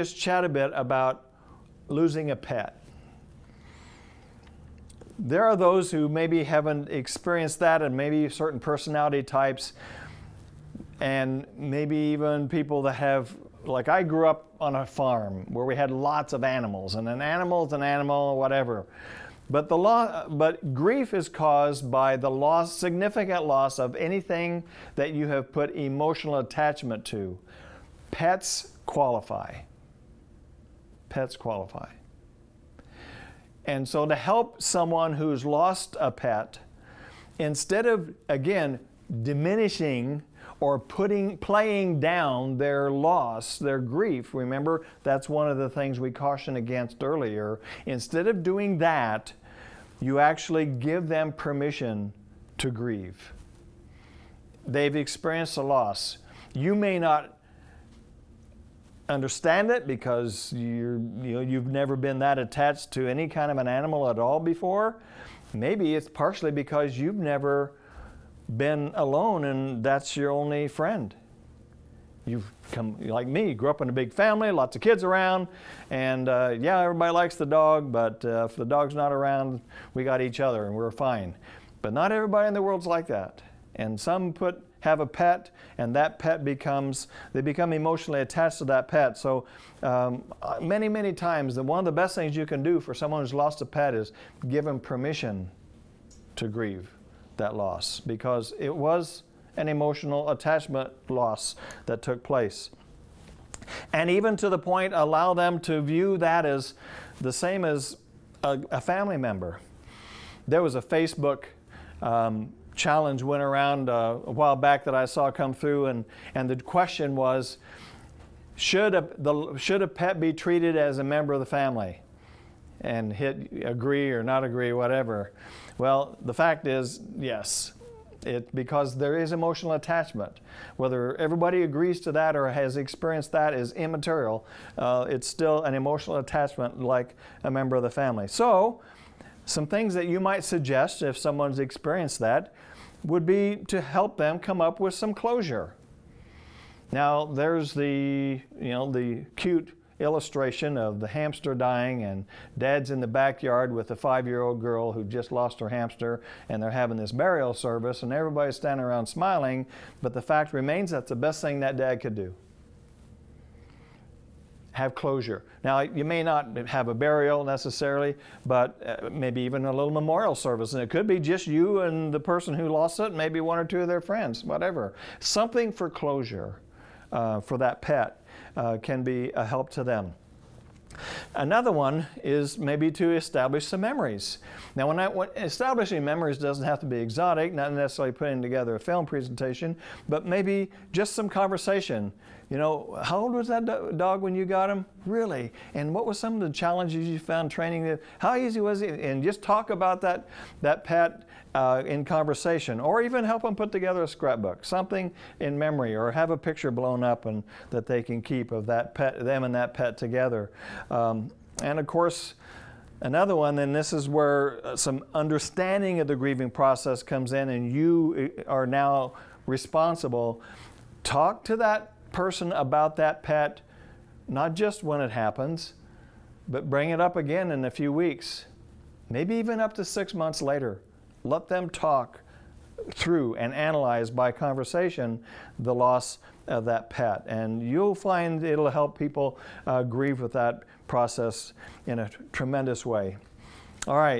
just chat a bit about losing a pet. There are those who maybe haven't experienced that and maybe certain personality types and maybe even people that have, like I grew up on a farm where we had lots of animals and an animal is an animal, whatever. But, the lo- but grief is caused by the loss, significant loss of anything that you have put emotional attachment to. Pets qualify. Pets qualify. And so to help someone who's lost a pet, instead of, again, diminishing or putting, playing down their loss, their grief, remember that's one of the things we cautioned against earlier. Instead of doing that, you actually give them permission to grieve. They've experienced a loss. You may not understand it because you're, you know, you've never been that attached to any kind of an animal at all before. Maybe it's partially because you've never been alone and that's your only friend. You've come, like me, grew up in a big family, lots of kids around, and uh, yeah, everybody likes the dog, but uh, if the dog's not around, we got each other and we're fine. But not everybody in the world's like that. And some put have a pet and that pet becomes, they become emotionally attached to that pet. So um, many, many times, the, one of the best things you can do for someone who's lost a pet is give them permission to grieve that loss because it was an emotional attachment loss that took place. And even to the point, allow them to view that as the same as a, a family member. There was a Facebook um, challenge went around uh, a while back that I saw come through, and, and the question was, should a, the, should a pet be treated as a member of the family? And hit agree or not agree, whatever. Well, the fact is, yes. It, because there is emotional attachment. Whether everybody agrees to that or has experienced that is immaterial. Uh, it's still an emotional attachment like a member of the family. So, some things that you might suggest if someone's experienced that would be to help them come up with some closure. Now there's the, you know, the cute illustration of the hamster dying and dad's in the backyard with a five-year-old girl who just lost her hamster and they're having this burial service and everybody's standing around smiling, but the fact remains that's the best thing that dad could do have closure. Now, you may not have a burial necessarily, but uh, maybe even a little memorial service. And it could be just you and the person who lost it, maybe one or two of their friends, whatever. Something for closure uh, for that pet uh, can be a help to them. Another one is maybe to establish some memories. Now, when, I, when establishing memories doesn't have to be exotic, not necessarily putting together a film presentation, but maybe just some conversation. You know, how old was that do dog when you got him? Really? And what were some of the challenges you found training? It? How easy was it? And just talk about that, that pet uh, in conversation, or even help them put together a scrapbook, something in memory, or have a picture blown up and that they can keep of that pet, them and that pet together. Um, and of course, Another one, and this is where uh, some understanding of the grieving process comes in and you uh, are now responsible. Talk to that person about that pet, not just when it happens, but bring it up again in a few weeks, maybe even up to six months later. Let them talk through and analyze by conversation the loss of that pet. And you'll find it'll help people uh, grieve with that process in a tremendous way. All right.